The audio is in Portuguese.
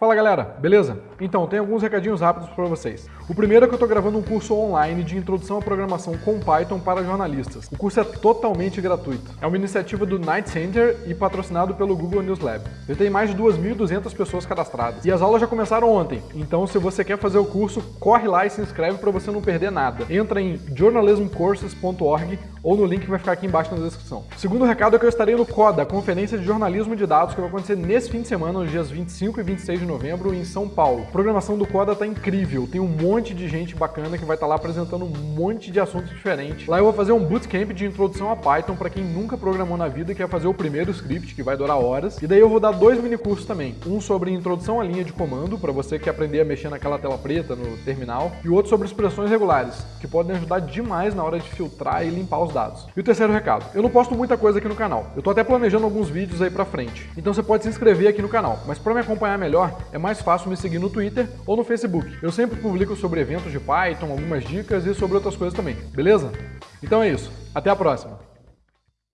Fala galera, beleza? Então, tem alguns recadinhos rápidos para vocês. O primeiro é que eu estou gravando um curso online de introdução à programação com Python para jornalistas. O curso é totalmente gratuito. É uma iniciativa do Night Center e patrocinado pelo Google News Lab. Ele tem mais de 2.200 pessoas cadastradas. E as aulas já começaram ontem, então se você quer fazer o curso, corre lá e se inscreve para você não perder nada. Entra em journalismcourses.org ou no link que vai ficar aqui embaixo na descrição. O segundo recado é que eu estarei no CODA, Conferência de Jornalismo de Dados, que vai acontecer nesse fim de semana, nos dias 25 e 26 de novembro, em São Paulo. A programação do CODA tá incrível, tem um monte de gente bacana que vai estar tá lá apresentando um monte de assuntos diferentes. Lá eu vou fazer um bootcamp de introdução a Python para quem nunca programou na vida e quer fazer o primeiro script, que vai durar horas. E daí eu vou dar dois mini cursos também. Um sobre introdução à linha de comando, para você que quer aprender a mexer naquela tela preta no terminal, e outro sobre expressões regulares, que podem ajudar demais na hora de filtrar e limpar os dados. E o terceiro recado, eu não posto muita coisa aqui no canal. Eu tô até planejando alguns vídeos aí pra frente. Então você pode se inscrever aqui no canal. Mas para me acompanhar melhor, é mais fácil me seguir no Twitter ou no Facebook. Eu sempre publico sobre eventos de Python, algumas dicas e sobre outras coisas também, beleza? Então é isso. Até a próxima!